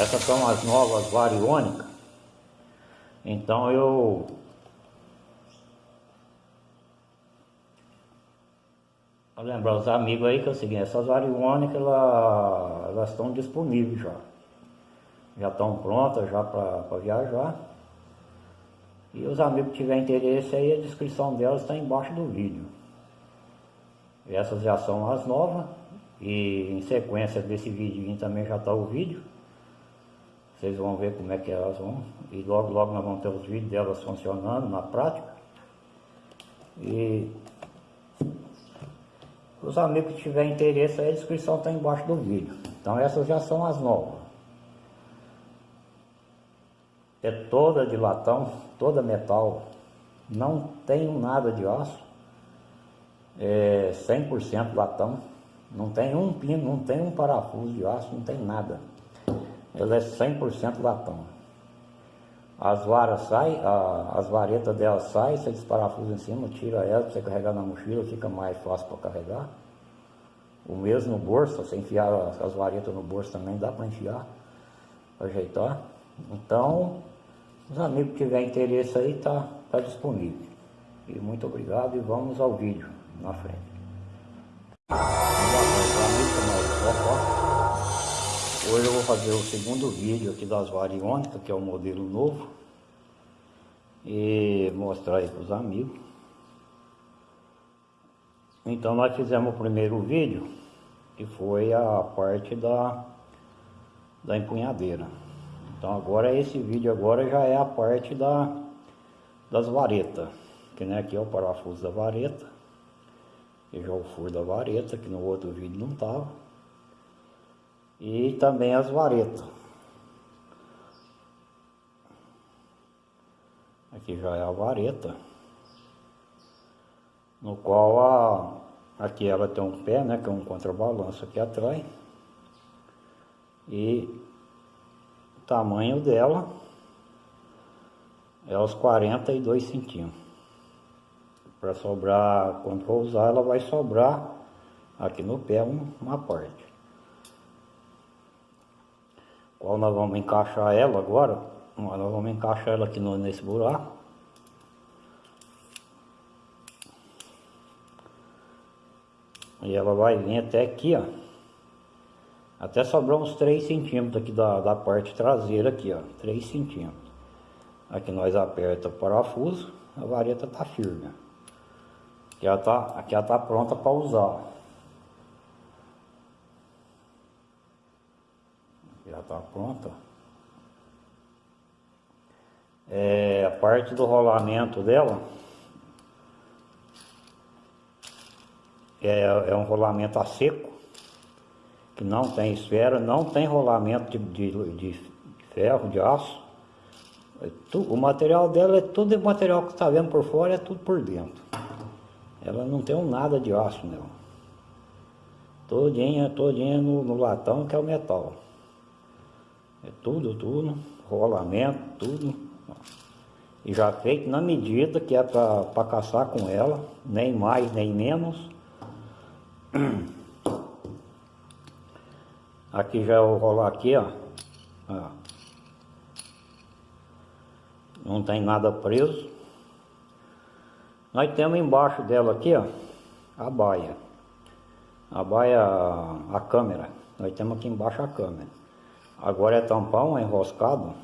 Essas são as novas variônicas. Então eu Vou lembrar os amigos aí que é o seguinte, essas variônicas elas, elas estão disponíveis já. Já estão prontas já para viajar. E os amigos que tiverem interesse aí, a descrição delas está embaixo do vídeo. Essas já são as novas. E em sequência desse vídeo também já está o vídeo. Vocês vão ver como é que elas vão. E logo, logo nós vamos ter os vídeos delas funcionando na prática. E os amigos que tiverem interesse, a descrição está embaixo do vídeo. Então essas já são as novas. É toda de latão, toda metal. Não tem nada de aço. É 100% latão. Não tem um pino, não tem um parafuso de aço, não tem nada. Ela é 100% latão. As varas saem, as varetas dela saem, você desparafusa em cima, tira ela você carregar na mochila, fica mais fácil para carregar. O mesmo no bolso, você enfiar as varetas no bolso também dá para enfiar, para ajeitar. Então, os amigos que tiverem interesse aí, tá, tá disponível. E muito obrigado e vamos ao vídeo na frente. Vou fazer o segundo vídeo aqui das variônicas, que é o modelo novo. E mostrar aí para os amigos. Então nós fizemos o primeiro vídeo, que foi a parte da, da empunhadeira. Então agora esse vídeo agora já é a parte da, das varetas. Que né, aqui é o parafuso da vareta. E já o furo da vareta, que no outro vídeo não estava e também as varetas. Aqui já é a vareta, no qual a, aqui ela tem um pé, né, que é um contrabalanço aqui atrás, e o tamanho dela é os 42 centímetros. Para sobrar, quando for usar, ela vai sobrar aqui no pé uma parte qual nós vamos encaixar ela agora. Nós vamos encaixar ela aqui no, nesse buraco. E ela vai vir até aqui, ó. Até sobrar uns 3 centímetros aqui da, da parte traseira aqui, ó. 3 centímetros. Aqui nós aperta o parafuso, a vareta tá firme. Aqui ela tá, aqui ela tá pronta para usar. Já está pronta. É, a parte do rolamento dela é, é um rolamento a seco, que não tem esfera, não tem rolamento de, de, de ferro, de aço. É o material dela é tudo o material que está vendo por fora, é tudo por dentro. Ela não tem um nada de aço nela. Todinha, todinha no, no latão que é o metal. É tudo, tudo, rolamento, tudo. E já feito na medida que é para caçar com ela, nem mais nem menos. Aqui já eu rolar aqui, ó. ó. Não tem nada preso. Nós temos embaixo dela aqui, ó, a baia. A baia, a câmera. Nós temos aqui embaixo a câmera. Agora é tampão é enroscado.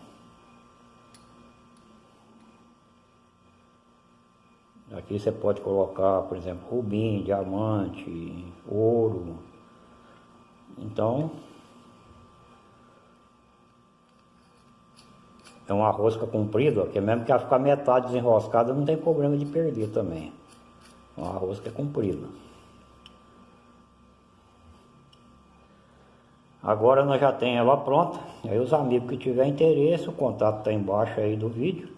Aqui você pode colocar, por exemplo, rubim, diamante, ouro. Então, é uma rosca comprida, que mesmo que ela ficar metade desenroscada, não tem problema de perder também. Uma rosca é comprida. Agora nós já temos ela pronta. Aí os amigos que tiver interesse, o contato está embaixo aí do vídeo.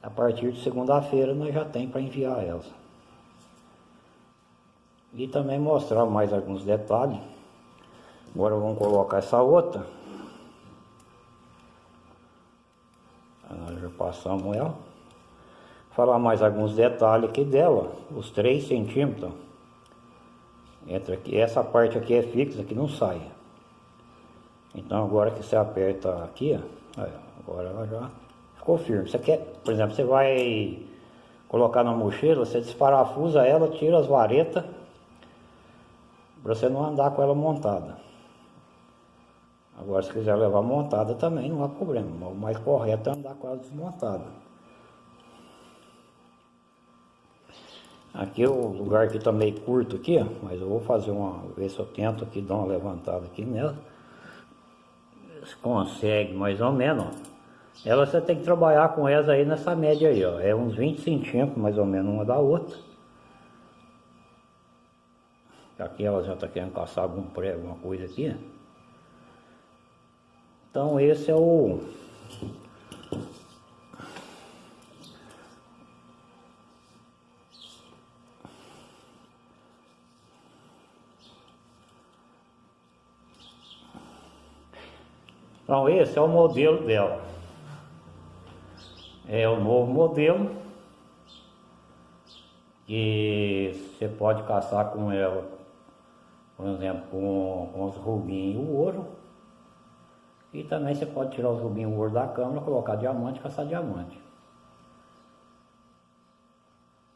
A partir de segunda-feira nós já tem para enviar ela. E também mostrar mais alguns detalhes. Agora vamos colocar essa outra. Nós já passamos ela. Falar mais alguns detalhes aqui dela. Os 3 centímetros. Entra aqui, essa parte aqui é fixa, que não sai. Então agora que você aperta aqui, ó, agora ela já ficou firme. Você quer, por exemplo, você vai colocar na mochila, você desparafusa ela, tira as varetas, para você não andar com ela montada. Agora se quiser levar montada também não há problema, o mais correto é andar com ela desmontada. Aqui o lugar aqui tá meio curto aqui, mas eu vou fazer uma, ver se eu tento aqui dar uma levantada aqui nela. Se consegue mais ou menos, ó. Ela você tem que trabalhar com elas aí nessa média aí, ó. É uns 20 centímetros mais ou menos uma da outra. Aqui ela já está querendo caçar algum prego, alguma coisa aqui. Então esse é o Então esse é o modelo dela. É o novo modelo que você pode caçar com ela, por exemplo, com, com os rubinhos e o ouro. E também você pode tirar os rubinhos e o ouro da câmera, colocar diamante e caçar diamante.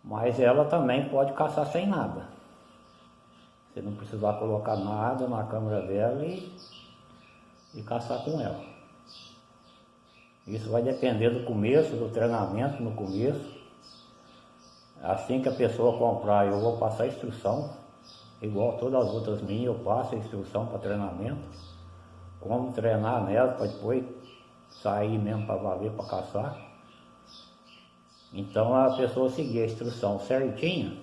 Mas ela também pode caçar sem nada. Você não precisar colocar nada na câmera dela e e caçar com ela. Isso vai depender do começo, do treinamento no começo. Assim que a pessoa comprar, eu vou passar a instrução, igual todas as outras minhas, eu passo a instrução para treinamento, como treinar nela para depois sair mesmo para valer para caçar. Então a pessoa seguir a instrução certinha,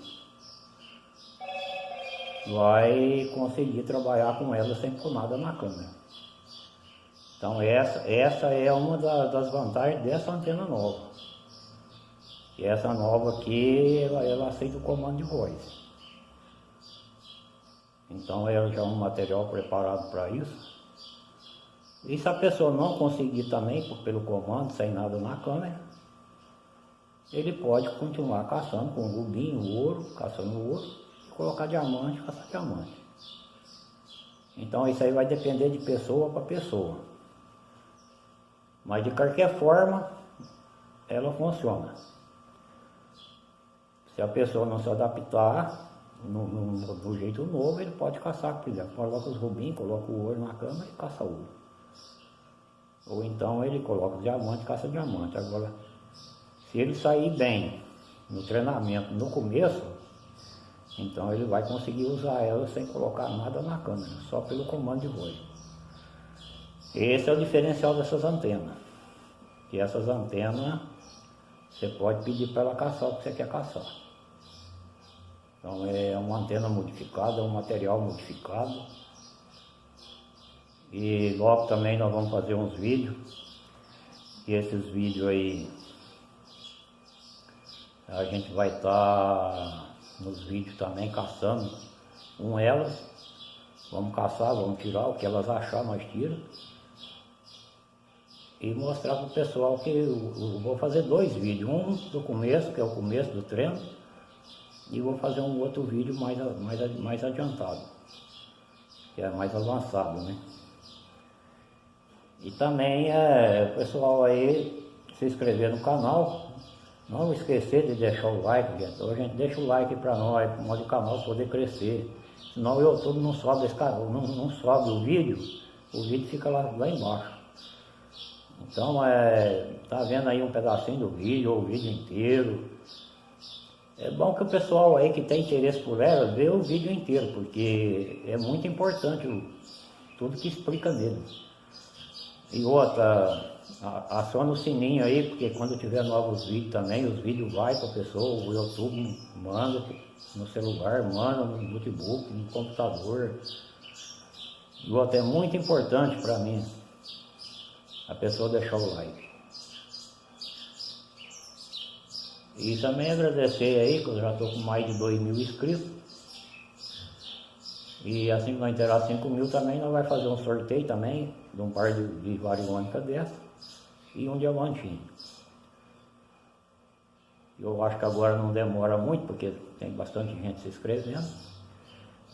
vai conseguir trabalhar com ela sem pôr nada na câmera. Então essa, essa é uma da, das vantagens dessa antena nova. E essa nova aqui, ela, ela aceita o comando de voz. Então ela já é um material preparado para isso. E se a pessoa não conseguir também pelo comando, sem nada na câmera, ele pode continuar caçando com rubinho, ouro, caçando ouro, e colocar diamante, caçar diamante. Então isso aí vai depender de pessoa para pessoa. Mas de qualquer forma, ela funciona. Se a pessoa não se adaptar no, no, no jeito novo, ele pode caçar, por exemplo, coloca os rubins, coloca o ouro na cama e caça ouro. Ou então ele coloca o diamante e caça diamante. Agora, se ele sair bem no treinamento no começo, então ele vai conseguir usar ela sem colocar nada na câmera, só pelo comando de voz. Esse é o diferencial dessas antenas. Que essas antenas, você pode pedir para ela caçar o que você quer caçar. Então é uma antena modificada, é um material modificado. E logo também nós vamos fazer uns vídeos. E esses vídeos aí, a gente vai estar tá nos vídeos também caçando com elas. Vamos caçar, vamos tirar o que elas achar, nós tiramos e mostrar para o pessoal que eu, eu, vou fazer dois vídeos, um do começo, que é o começo do treino, e vou fazer um outro vídeo mais, mais, mais adiantado, que é mais avançado, né? E também é, o pessoal aí se inscrever no canal, não esquecer de deixar o like, gente. Então a gente deixa o like para nós, para o canal poder crescer. Senão o YouTube não sobe, esse não, não sobe o vídeo, o vídeo fica lá, lá embaixo. Então, é, tá vendo aí um pedacinho do vídeo, ou o vídeo inteiro. É bom que o pessoal aí que tem interesse por ela, vê o vídeo inteiro, porque é muito importante o, tudo que explica nele. E outra, aciona o sininho aí, porque quando tiver novos vídeos também, os vídeos vai para a pessoa, o YouTube manda no celular, manda no notebook, no computador. E outra, é muito importante para mim a pessoa deixar o like. E também agradecer aí, que eu já estou com mais de 2 mil inscritos. E assim que nós inteirar 5 mil também, nós vamos fazer um sorteio também, de um par de, de variônica dessa e um diamantinho. Eu acho que agora não demora muito, porque tem bastante gente se inscrevendo.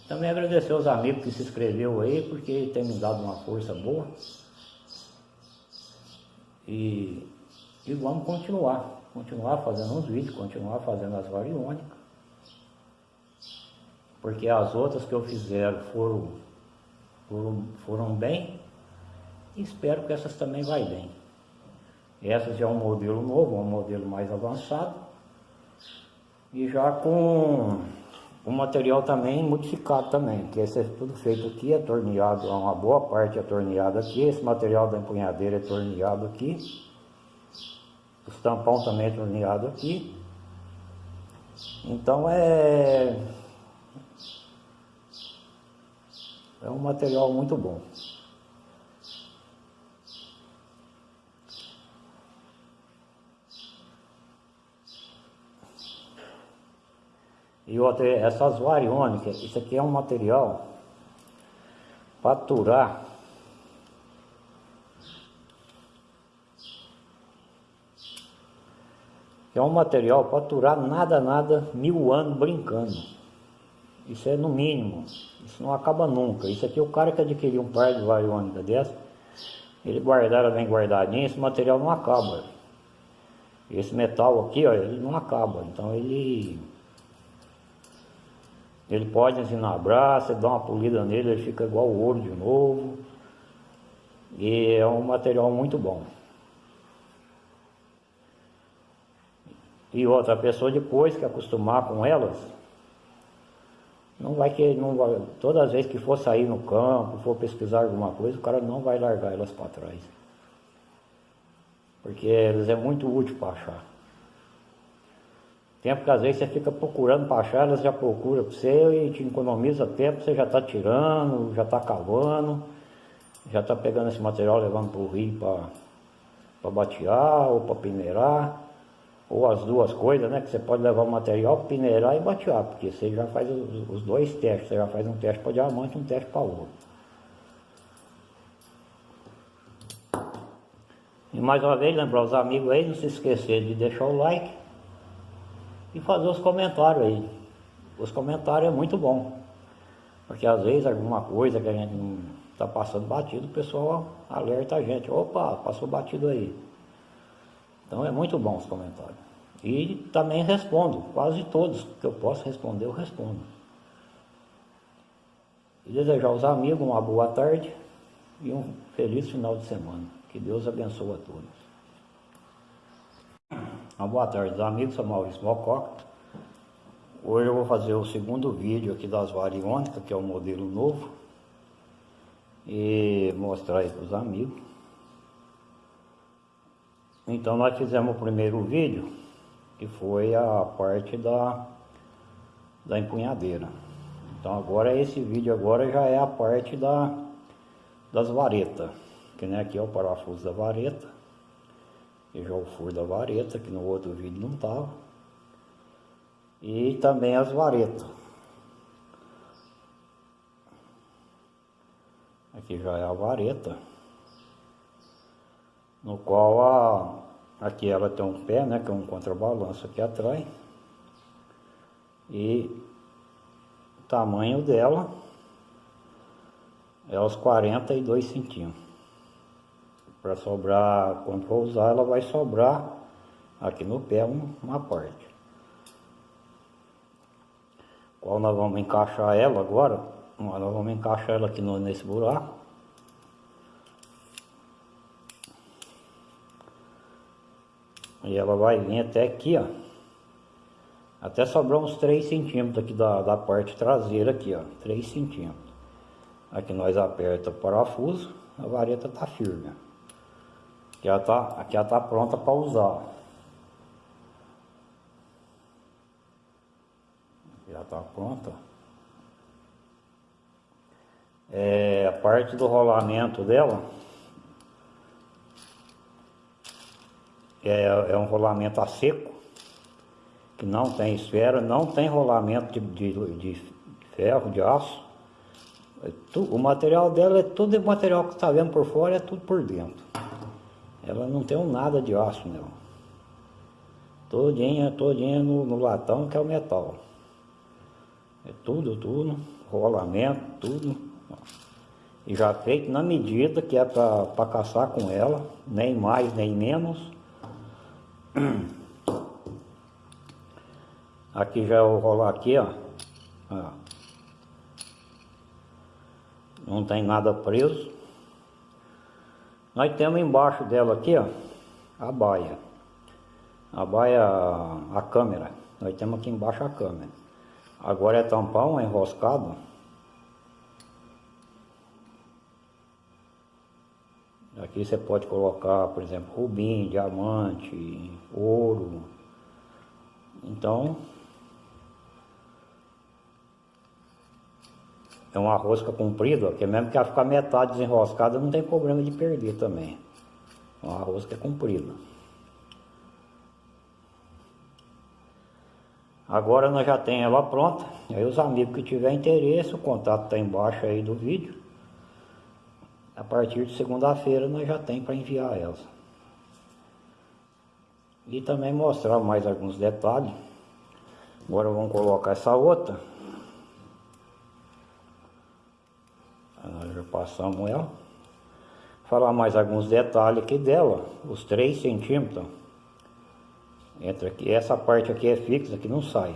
Também agradecer aos amigos que se inscreveu aí, porque tem me dado uma força boa. E, e vamos continuar, continuar fazendo uns vídeos, continuar fazendo as variônicas. Porque as outras que eu fizer foram, foram, foram bem, e espero que essas também vai bem. Essas já é um modelo novo, um modelo mais avançado. E já com o material também modificado também, que esse é tudo feito aqui, é torneado, uma boa parte é torneado aqui, esse material da empunhadeira é torneado aqui, os tampão também é torneado aqui. Então é é um material muito bom. E outra, essas variônicas, isso aqui é um material para aturar é um material para aturar nada, nada, mil anos brincando. Isso é no mínimo, isso não acaba nunca. Isso aqui, o cara que adquiriu um par de variônica dessa, ele guardar ela bem guardadinha, esse material não acaba. Esse metal aqui, ó, ele não acaba. Então ele ele pode ensinabrar, você dá uma polida nele, ele fica igual o ouro de novo. E é um material muito bom. E outra pessoa depois que acostumar com elas, não vai que não vai, todas as vezes que for sair no campo, for pesquisar alguma coisa, o cara não vai largar elas para trás. Porque elas é muito útil para achar. Tempo que às vezes você fica procurando para achar, elas já procura para você e te economiza tempo, você já está tirando, já está cavando, já está pegando esse material, levando para o rio para batear ou para peneirar, ou as duas coisas, né? Que você pode levar o material, peneirar e batear, porque você já faz os, os dois testes, você já faz um teste para diamante e um teste para ouro. E mais uma vez, lembrar os amigos aí, não se esquecer de deixar o like e fazer os comentários aí. Os comentários é muito bom. Porque às vezes alguma coisa que a gente não está passando batido, o pessoal alerta a gente, opa, passou batido aí. Então é muito bom os comentários. E também respondo, quase todos que eu posso responder, eu respondo. E desejar aos amigos uma boa tarde e um feliz final de semana. Que Deus abençoe a todos. Uma boa tarde, amigos, sou Maurício Mococa. Hoje eu vou fazer o segundo vídeo aqui das variônicas, que é o modelo novo. E mostrar aí para os amigos. Então nós fizemos o primeiro vídeo, que foi a parte da, da empunhadeira. Então agora esse vídeo agora já é a parte da, das varetas. Que nem aqui é o parafuso da vareta e já o furo da vareta, que no outro vídeo não estava. E também as varetas. Aqui já é a vareta, no qual a, aqui ela tem um pé, né, que é um contrabalanço aqui atrás. E o tamanho dela é os 42 centímetros para sobrar, quando for usar, ela vai sobrar aqui no pé uma parte. Qual nós vamos encaixar ela agora? Nós vamos encaixar ela aqui no, nesse buraco. E ela vai vir até aqui, ó. Até sobrar uns 3 centímetros aqui da, da parte traseira aqui, ó. 3 centímetros. Aqui nós aperta o parafuso, a vareta tá firme, ó. Aqui ela está aqui ela tá pronta para usar. Já está pronta. É, a parte do rolamento dela é, é um rolamento a seco, que não tem esfera, não tem rolamento de, de, de ferro, de aço. É o material dela é tudo material que está vendo por fora, é tudo por dentro. Ela não tem um nada de aço, não. Todinha, todinha no, no latão que é o metal. É tudo, tudo, rolamento, tudo. E já feito na medida que é para caçar com ela, nem mais nem menos. Aqui já eu rolar aqui, ó. ó. Não tem nada preso. Nós temos embaixo dela aqui, ó, a baia. A baia, a câmera. Nós temos aqui embaixo a câmera. Agora é tampar um enroscado. Aqui você pode colocar, por exemplo, rubim, diamante, ouro. Então, é uma rosca comprida, que mesmo que ela ficar metade desenroscada, não tem problema de perder também. Uma rosca é comprida. Agora nós já temos ela pronta. Aí os amigos que tiver interesse, o contato está embaixo aí do vídeo. A partir de segunda-feira nós já tem para enviar elas. E também mostrar mais alguns detalhes. Agora vamos colocar essa outra. Passamos ela. Falar mais alguns detalhes aqui dela. Os 3 centímetros. Entra aqui. Essa parte aqui é fixa, que não sai.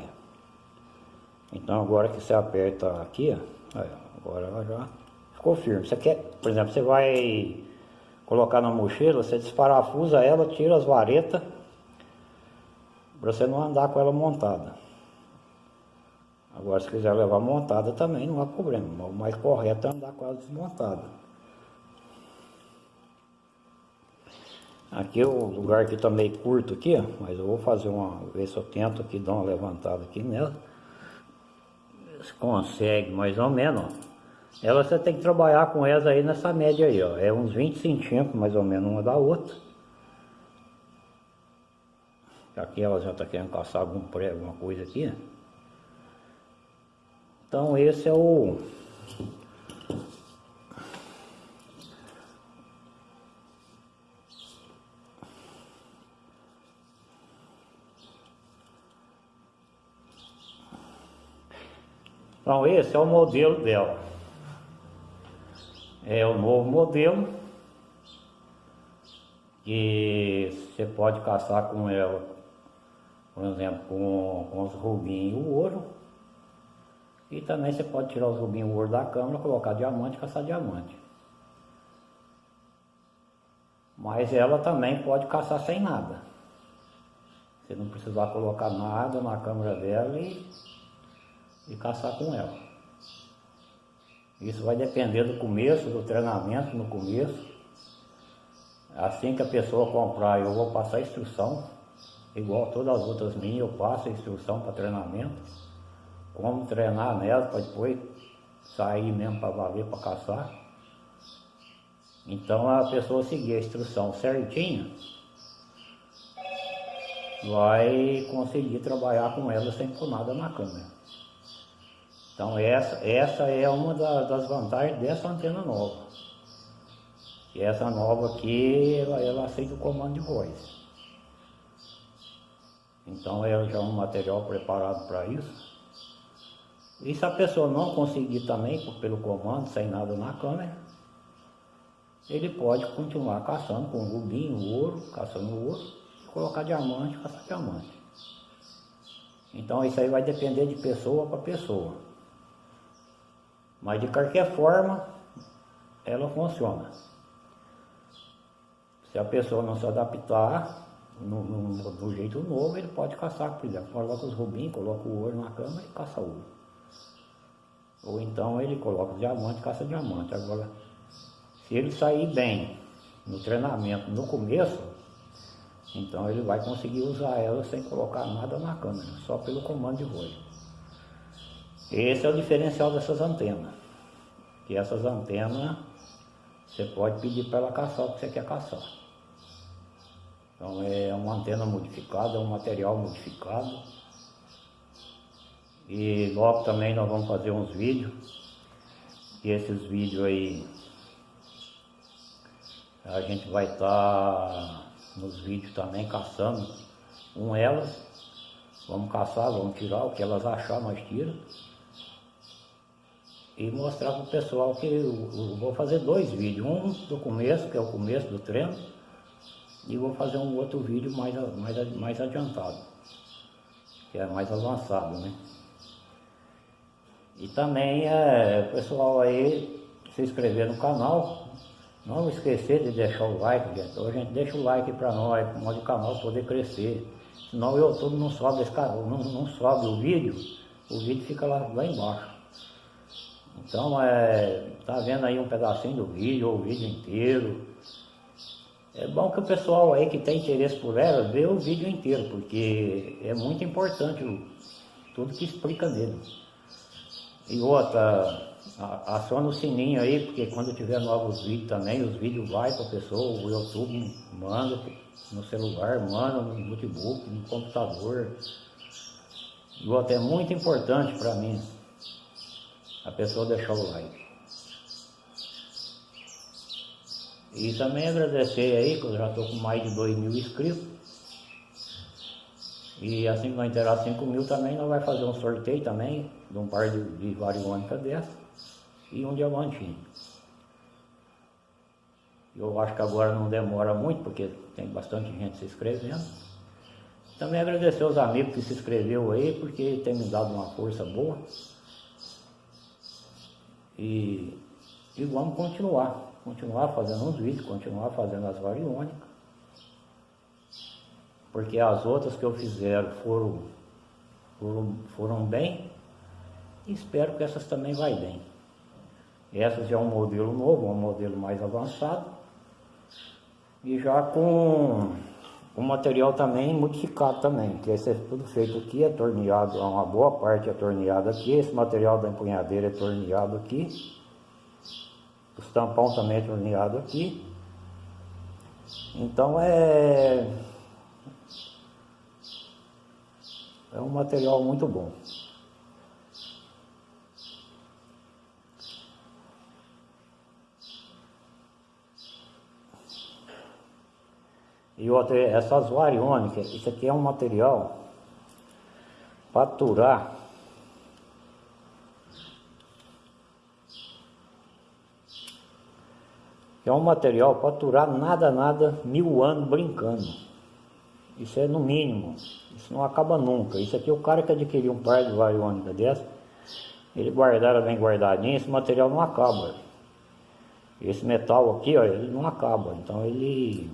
Então agora que você aperta aqui, ó, agora ela já ficou firme. Você quer, por exemplo, você vai colocar na mochila, você desparafusa ela, tira as varetas, para você não andar com ela montada. Agora se quiser levar montada também não há problema, o mais correto é andar com ela desmontada. Aqui o lugar aqui está meio curto aqui, mas eu vou fazer uma, ver se eu tento aqui dar uma levantada aqui nela. Se consegue mais ou menos, ó. Ela você tem que trabalhar com elas aí nessa média aí, ó. É uns 20 centímetros mais ou menos uma da outra. Aqui ela já está querendo caçar algum prego, alguma coisa aqui. Então esse é o Então esse é o modelo dela. É o novo modelo que você pode caçar com ela, por exemplo, com, com os rubinhos e o ouro. E também você pode tirar os rubinhos ouro da câmera, colocar diamante e caçar diamante. Mas ela também pode caçar sem nada. Você não precisar colocar nada na câmera dela e e caçar com ela. Isso vai depender do começo, do treinamento no começo. Assim que a pessoa comprar, eu vou passar a instrução, igual todas as outras minhas, eu passo a instrução para treinamento, como treinar nela para depois sair mesmo para valer para caçar. Então a pessoa seguir a instrução certinha, vai conseguir trabalhar com ela sem pôr nada na câmera. Então essa, essa é uma da, das vantagens dessa antena nova. E essa nova aqui, ela, ela aceita o comando de voz. Então ela já é um material preparado para isso. E se a pessoa não conseguir também pelo comando, sem nada na câmera, ele pode continuar caçando com rubinho, ouro, caçando ouro, colocar diamante, caçar diamante. Então isso aí vai depender de pessoa para pessoa. Mas de qualquer forma, ela funciona. Se a pessoa não se adaptar no, no, no jeito novo, ele pode caçar, por exemplo, coloca os rubins, coloca o ouro na cama e caça ouro. Ou então ele coloca diamante caça diamante. Agora, se ele sair bem no treinamento no começo, então ele vai conseguir usar ela sem colocar nada na câmera, só pelo comando de voo. Esse é o diferencial dessas antenas. Que essas antenas você pode pedir para ela caçar o que você quer caçar. Então é uma antena modificada, é um material modificado. E logo também nós vamos fazer uns vídeos. E esses vídeos aí a gente vai estar tá nos vídeos também caçando com elas. Vamos caçar, vamos tirar o que elas achar, nós tiramos. e mostrar para o pessoal que eu, eu, vou fazer dois vídeos, um do começo, que é o começo do treino, e vou fazer um outro vídeo mais, mais, mais adiantado, que é mais avançado, né? E também é, o pessoal aí se inscrever no canal, não esquecer de deixar o like, gente. Então a gente deixa o like para nós, para o canal poder crescer. Senão o YouTube não sobe, esse canal, não, não sobe o vídeo, o vídeo fica lá, lá embaixo. Então, é, tá vendo aí um pedacinho do vídeo, ou o vídeo inteiro. É bom que o pessoal aí que tem interesse por ela, vê o vídeo inteiro, porque é muito importante tudo que explica nele. E outra, aciona o sininho aí, porque quando tiver novos vídeos também, os vídeos vai para a pessoa, o YouTube manda no celular, manda no notebook, no computador. E outra, é muito importante para mim a pessoa deixar o like. E também agradecer aí, que eu já estou com mais de 2 mil inscritos. E assim que nós inteirar 5 mil também, nós vamos fazer um sorteio também, de um par de, de variônicas dessa e um diamantinho. Eu acho que agora não demora muito, porque tem bastante gente se inscrevendo. Também agradecer aos amigos que se inscreveu aí, porque tem me dado uma força boa. E, e vamos continuar, continuar fazendo os vídeos, continuar fazendo as variônicas. Porque as outras que eu fizer foram, foram, foram bem, e espero que essas também vai bem. Essas já é um modelo novo, um modelo mais avançado. E já com o material também modificado também, que esse é tudo feito aqui, é torneado, uma boa parte é torneado aqui, esse material da empunhadeira é torneado aqui, os tampão também é torneado aqui, então é, é um material muito bom. E outra, essas variônicas, isso aqui é um material para aturar é um material para aturar nada, nada, mil anos brincando. Isso é no mínimo, isso não acaba nunca. Isso aqui, o cara que adquiriu um par de variônica dessa, ele guardar bem guardadinho, esse material não acaba. Esse metal aqui, ó, ele não acaba. Então ele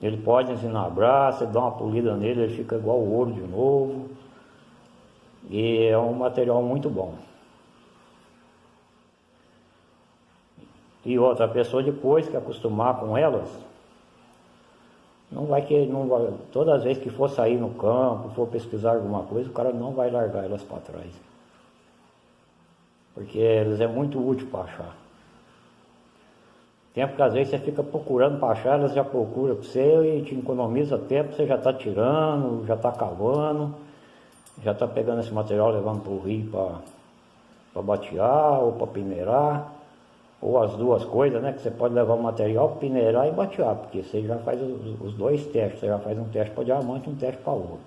ele pode ensinabrar, você dá uma polida nele, ele fica igual ouro de novo. E é um material muito bom. E outra pessoa depois que acostumar com elas, não vai que não vai, todas as vezes que for sair no campo, for pesquisar alguma coisa, o cara não vai largar elas para trás. Porque elas é muito útil para achar. Tempo que às vezes você fica procurando para achar, elas já procuram para você e te economiza tempo, você já está tirando, já está cavando, já está pegando esse material, levando para o rio para batear ou para peneirar, ou as duas coisas, né? Que você pode levar o material, peneirar e batear, porque você já faz os, os dois testes, você já faz um teste para diamante e um teste para ouro.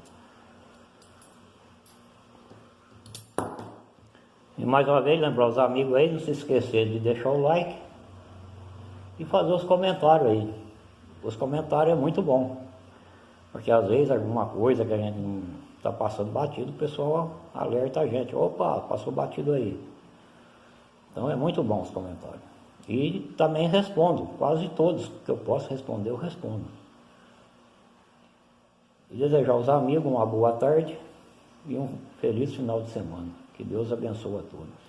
E mais uma vez, lembrar os amigos aí, não se esquecer de deixar o like, e fazer os comentários aí. Os comentários é muito bom, porque às vezes alguma coisa que a gente está passando batido, o pessoal alerta a gente, opa, passou batido aí. Então é muito bom os comentários. E também respondo, quase todos que eu posso responder, eu respondo. E desejar aos amigos uma boa tarde e um feliz final de semana. Que Deus abençoe a todos.